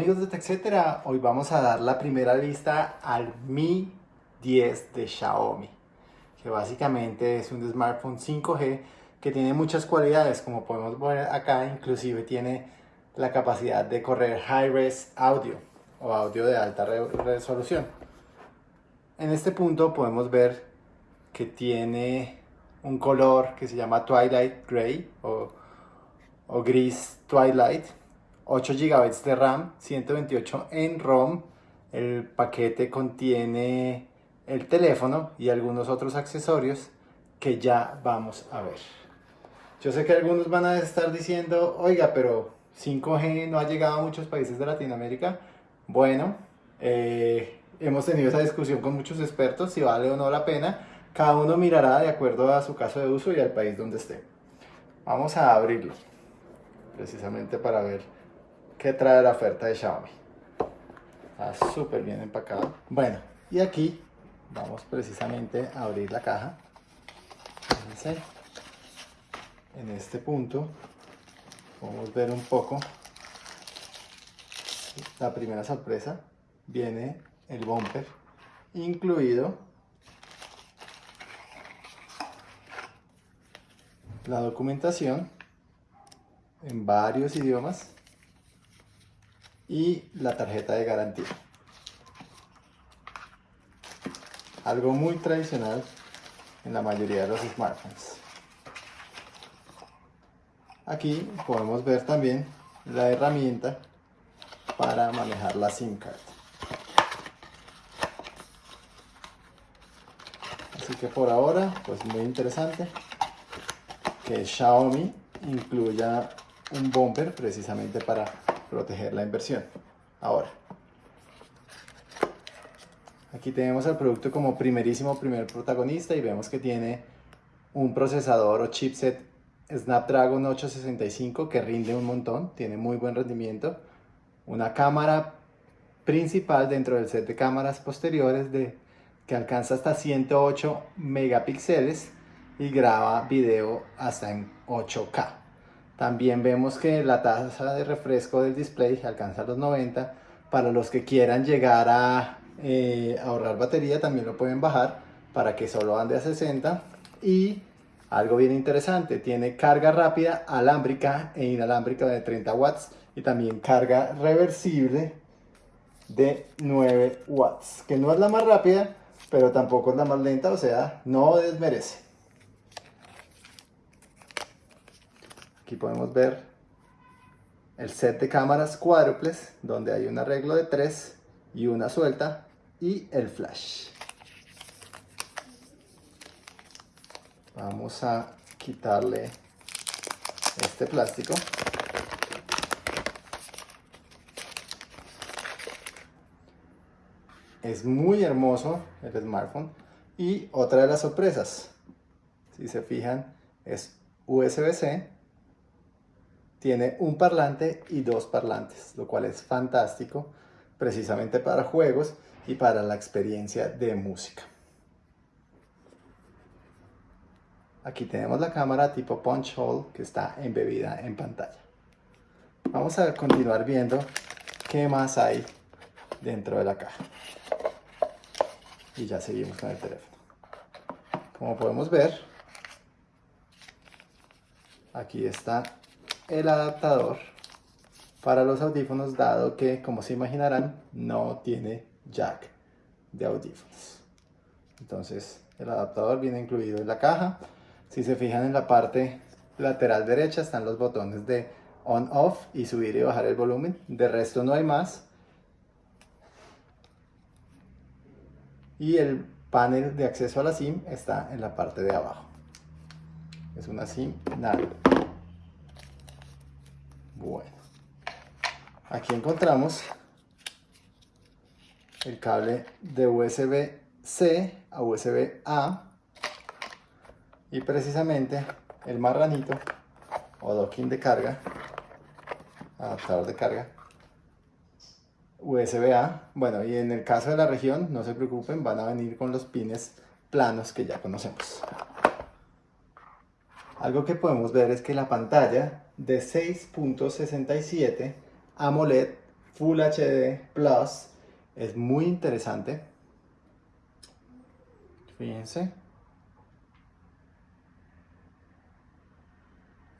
amigos de TechCetera, hoy vamos a dar la primera vista al Mi 10 de Xiaomi que básicamente es un smartphone 5G que tiene muchas cualidades como podemos ver acá, inclusive tiene la capacidad de correr high-res audio o audio de alta resolución. En este punto podemos ver que tiene un color que se llama Twilight Gray o, o gris Twilight 8 GB de RAM, 128 en ROM. El paquete contiene el teléfono y algunos otros accesorios que ya vamos a ver. Yo sé que algunos van a estar diciendo, oiga, pero 5G no ha llegado a muchos países de Latinoamérica. Bueno, eh, hemos tenido esa discusión con muchos expertos si vale o no la pena. Cada uno mirará de acuerdo a su caso de uso y al país donde esté. Vamos a abrirlo, precisamente para ver que trae la oferta de Xiaomi. Está súper bien empacado. Bueno, y aquí vamos precisamente a abrir la caja. Fíjense. En este punto podemos ver un poco la primera sorpresa. Viene el bumper incluido la documentación en varios idiomas y la tarjeta de garantía. Algo muy tradicional en la mayoría de los smartphones. Aquí podemos ver también la herramienta para manejar la SIM card. Así que por ahora, pues muy interesante que Xiaomi incluya un bumper precisamente para proteger la inversión. Ahora, aquí tenemos el producto como primerísimo primer protagonista y vemos que tiene un procesador o chipset Snapdragon 865 que rinde un montón, tiene muy buen rendimiento, una cámara principal dentro del set de cámaras posteriores de, que alcanza hasta 108 megapíxeles y graba video hasta en 8K. También vemos que la tasa de refresco del display alcanza los 90. Para los que quieran llegar a eh, ahorrar batería también lo pueden bajar para que solo ande a 60. Y algo bien interesante, tiene carga rápida alámbrica e inalámbrica de 30 watts y también carga reversible de 9 watts, que no es la más rápida, pero tampoco es la más lenta, o sea, no desmerece. Aquí podemos ver el set de cámaras cuádruples, donde hay un arreglo de tres y una suelta, y el flash. Vamos a quitarle este plástico. Es muy hermoso el smartphone. Y otra de las sorpresas, si se fijan, es USB-C tiene un parlante y dos parlantes, lo cual es fantástico precisamente para juegos y para la experiencia de música. Aquí tenemos la cámara tipo punch hole que está embebida en pantalla. Vamos a continuar viendo qué más hay dentro de la caja. Y ya seguimos con el teléfono. Como podemos ver, aquí está el adaptador para los audífonos dado que como se imaginarán no tiene jack de audífonos. Entonces el adaptador viene incluido en la caja. Si se fijan en la parte lateral derecha están los botones de on off y subir y bajar el volumen. De resto no hay más. Y el panel de acceso a la SIM está en la parte de abajo. Es una SIM nada bueno, aquí encontramos el cable de USB-C a USB-A y precisamente el marranito o docking de carga, adaptador de carga, USB-A. Bueno, y en el caso de la región, no se preocupen, van a venir con los pines planos que ya conocemos. Algo que podemos ver es que la pantalla de 6.67 AMOLED Full HD Plus. Es muy interesante. Fíjense.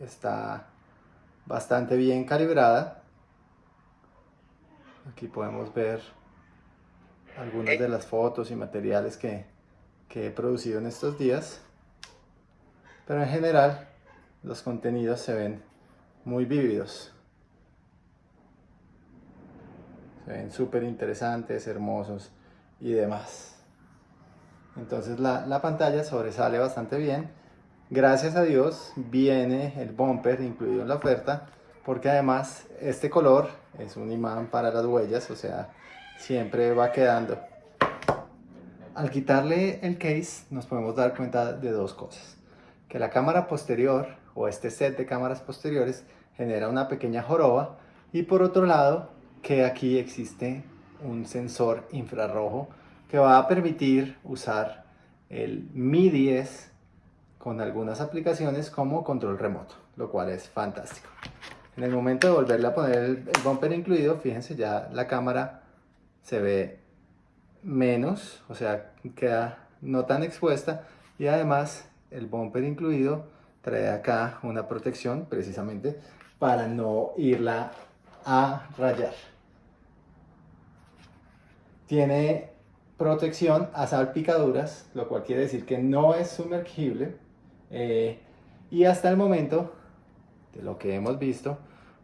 Está bastante bien calibrada. Aquí podemos ver algunas de las fotos y materiales que, que he producido en estos días. Pero en general los contenidos se ven muy vívidos. Se ven súper interesantes, hermosos y demás. Entonces la, la, pantalla sobresale bastante bien. Gracias a Dios viene el bumper incluido en la oferta porque además este color es un imán para las huellas, o sea, siempre va quedando. Al quitarle el case nos podemos dar cuenta de dos cosas. Que la cámara posterior o este set de cámaras posteriores genera una pequeña joroba y por otro lado que aquí existe un sensor infrarrojo que va a permitir usar el Mi 10 con algunas aplicaciones como control remoto, lo cual es fantástico. En el momento de volverle a poner el, bumper incluido, fíjense ya la cámara se ve menos, o sea, queda no tan expuesta y además el bumper incluido trae acá una protección precisamente para no irla a rayar. Tiene protección a salpicaduras, lo cual quiere decir que no es sumergible eh, y hasta el momento de lo que hemos visto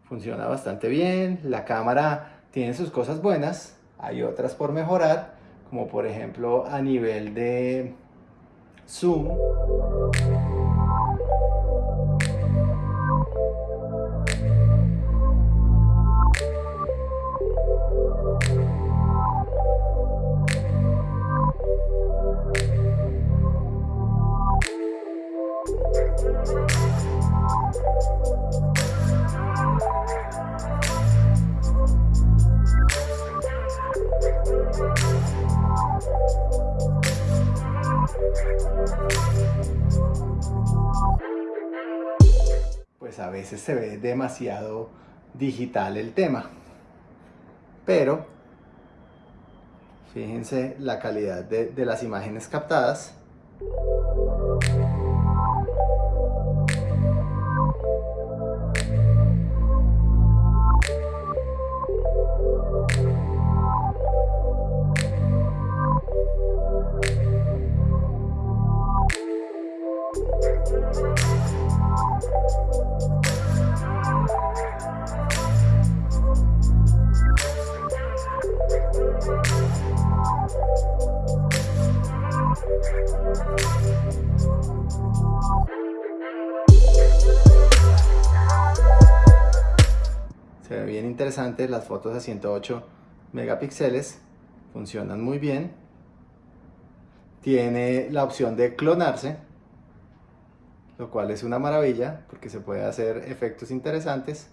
funciona bastante bien, la cámara tiene sus cosas buenas, hay otras por mejorar, como por ejemplo a nivel de zoom. Pues a veces se ve demasiado digital el tema. Pero, fíjense la calidad de, las imágenes captadas. Se ve bien interesante, las fotos a 108 megapíxeles funcionan muy bien. Tiene la opción de clonarse, lo cual es una maravilla porque se puede hacer efectos interesantes.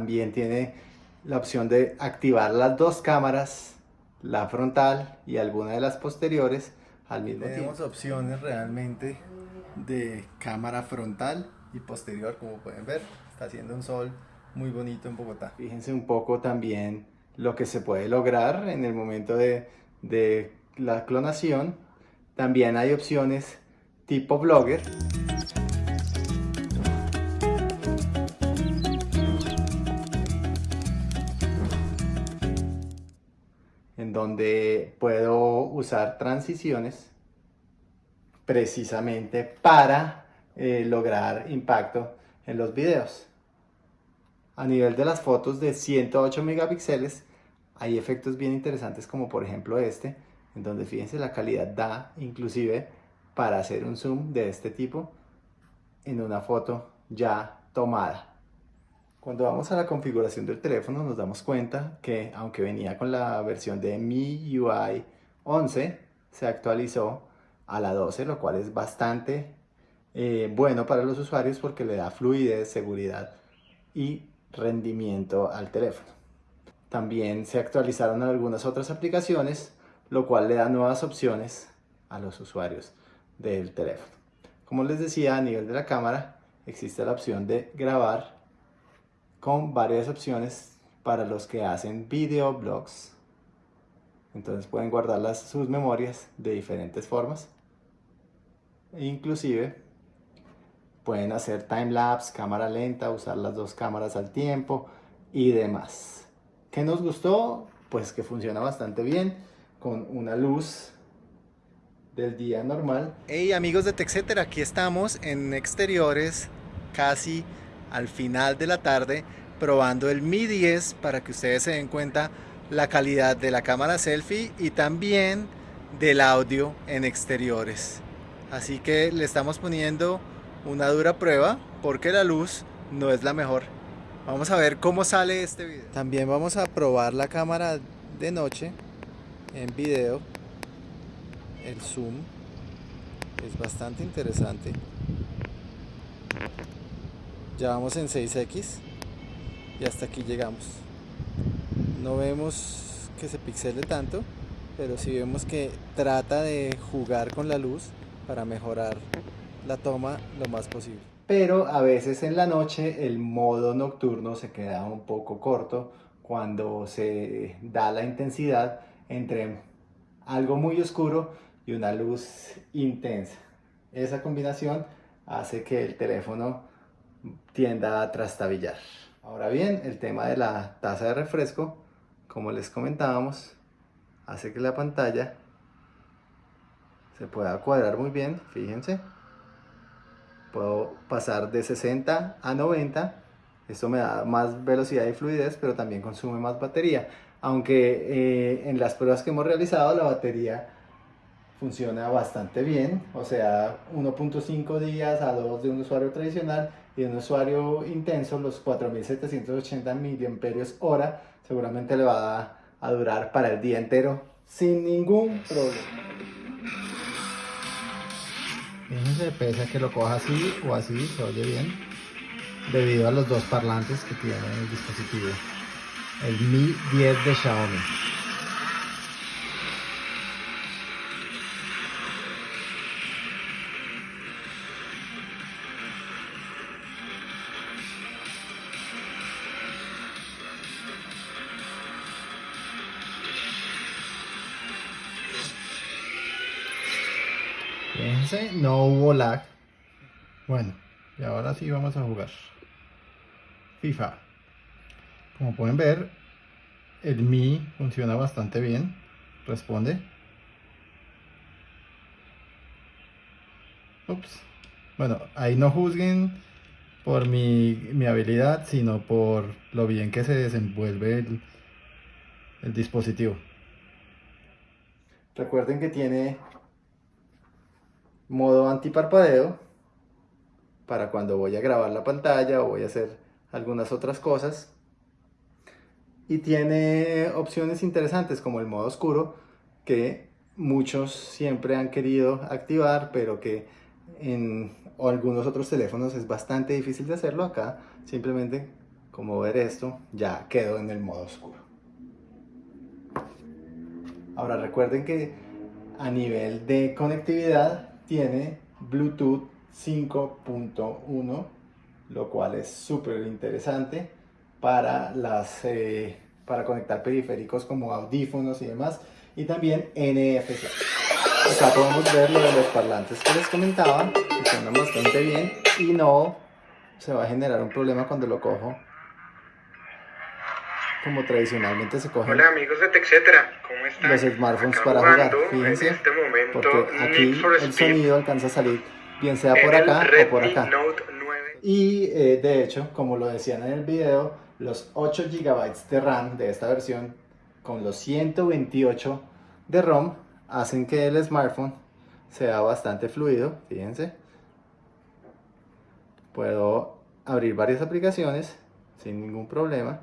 También tiene la opción de activar las dos cámaras, la frontal y alguna de las posteriores al mismo tiempo. Tenemos opciones realmente de cámara frontal y posterior, como pueden ver. Está haciendo un sol muy bonito en Bogotá. Fíjense un poco también lo que se puede lograr en el momento de, de la clonación. También hay opciones tipo blogger. Donde puedo usar transiciones precisamente para eh, lograr impacto en los videos. A nivel de las fotos de 108 megapíxeles hay efectos bien interesantes como por ejemplo este, en donde fíjense la calidad da inclusive para hacer un zoom de este tipo en una foto ya tomada. Cuando vamos a la configuración del teléfono nos damos cuenta que aunque venía con la versión de MIUI 11, se actualizó a la 12, lo cual es bastante eh, bueno para los usuarios porque le da fluidez, seguridad y rendimiento al teléfono. También se actualizaron algunas otras aplicaciones, lo cual le da nuevas opciones a los usuarios del teléfono. Como les decía, a nivel de la cámara existe la opción de grabar con varias opciones para los que hacen videoblogs. Entonces pueden guardar las, sus memorias de diferentes formas. Inclusive pueden hacer time-lapse, cámara lenta, usar las dos cámaras al tiempo y demás. ¿Qué nos gustó? Pues que funciona bastante bien con una luz del día normal. Hey amigos de TechCetera, aquí estamos en exteriores casi al final de la tarde probando el Mi 10 para que ustedes se den cuenta la calidad de la cámara selfie y también del audio en exteriores. Así que le estamos poniendo una dura prueba porque la luz no es la mejor. Vamos a ver cómo sale este video. También vamos a probar la cámara de noche en video. El zoom es bastante interesante. Ya vamos en 6X y hasta aquí llegamos. No vemos que se pixele tanto, pero sí vemos que trata de jugar con la luz para mejorar la toma lo más posible. Pero a veces en la noche el modo nocturno se queda un poco corto cuando se da la intensidad entre algo muy oscuro y una luz intensa. Esa combinación hace que el teléfono tienda a trastabillar. Ahora bien, el tema de la tasa de refresco, como les comentábamos, hace que la pantalla se pueda cuadrar muy bien, fíjense. Puedo pasar de 60 a 90, esto me da más velocidad y fluidez, pero también consume más batería. Aunque eh, en las pruebas que hemos realizado la batería funciona bastante bien, o sea, 1.5 días a 2 de un usuario tradicional y de un usuario intenso, los 4780 miliamperios seguramente le va a, a durar para el día entero sin ningún problema. Fíjense, pese a que lo coja así o así, se oye bien, debido a los dos parlantes que tiene el dispositivo. El Mi 10 de Xiaomi. No hubo lag. Bueno, y ahora sí vamos a jugar. FIFA. Como pueden ver, el Mi funciona bastante bien. Responde. Ups. Bueno, ahí no juzguen por mi, mi, habilidad, sino por lo bien que se desenvuelve el, el dispositivo. Recuerden que tiene modo antiparpadeo para cuando voy a grabar la pantalla o voy a hacer algunas otras cosas. Y tiene opciones interesantes como el modo oscuro que muchos siempre han querido activar pero que en algunos otros teléfonos es bastante difícil de hacerlo. Acá simplemente como ver esto ya quedó en el modo oscuro. Ahora recuerden que a nivel de conectividad tiene Bluetooth 5.1, lo cual es súper interesante para, las, eh, para conectar periféricos como audífonos y demás, y también NFC. Acá podemos ver lo de los parlantes que les comentaba, que suenan bastante bien y no se va a generar un problema cuando lo cojo como tradicionalmente se cogen Hola amigos de TechCetera, ¿cómo están? los smartphones para jugar, fíjense, este momento, porque aquí el sonido alcanza a salir bien sea por acá o por acá. Y eh, de hecho, como lo decían en el video, los 8 GB de RAM de esta versión con los 128 de ROM hacen que el smartphone sea bastante fluido, fíjense. Puedo abrir varias aplicaciones sin ningún problema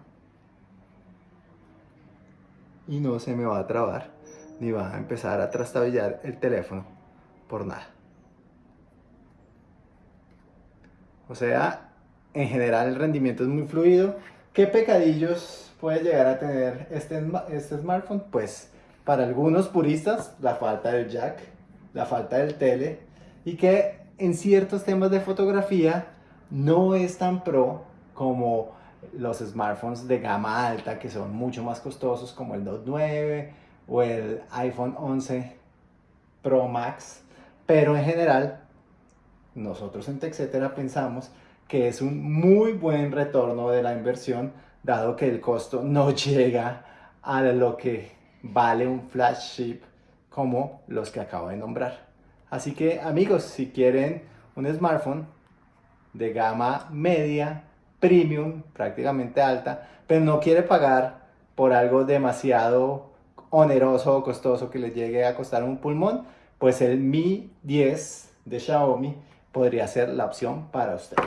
y no se me va a trabar ni va a empezar a trastabillar el teléfono por nada. O sea, en general el rendimiento es muy fluido. ¿Qué pecadillos puede llegar a tener este, este smartphone? Pues para algunos puristas, la falta del jack, la falta del tele, y que en ciertos temas de fotografía no es tan pro como los smartphones de gama alta que son mucho más costosos como el Note 9 o el iPhone 11 Pro Max, pero en general nosotros en TechCetera pensamos que es un muy buen retorno de la inversión dado que el costo no llega a lo que vale un flagship como los que acabo de nombrar. Así que amigos, si quieren un smartphone de gama media, premium, prácticamente alta, pero no quiere pagar por algo demasiado oneroso o costoso que le llegue a costar un pulmón, pues el Mi 10 de Xiaomi podría ser la opción para usted.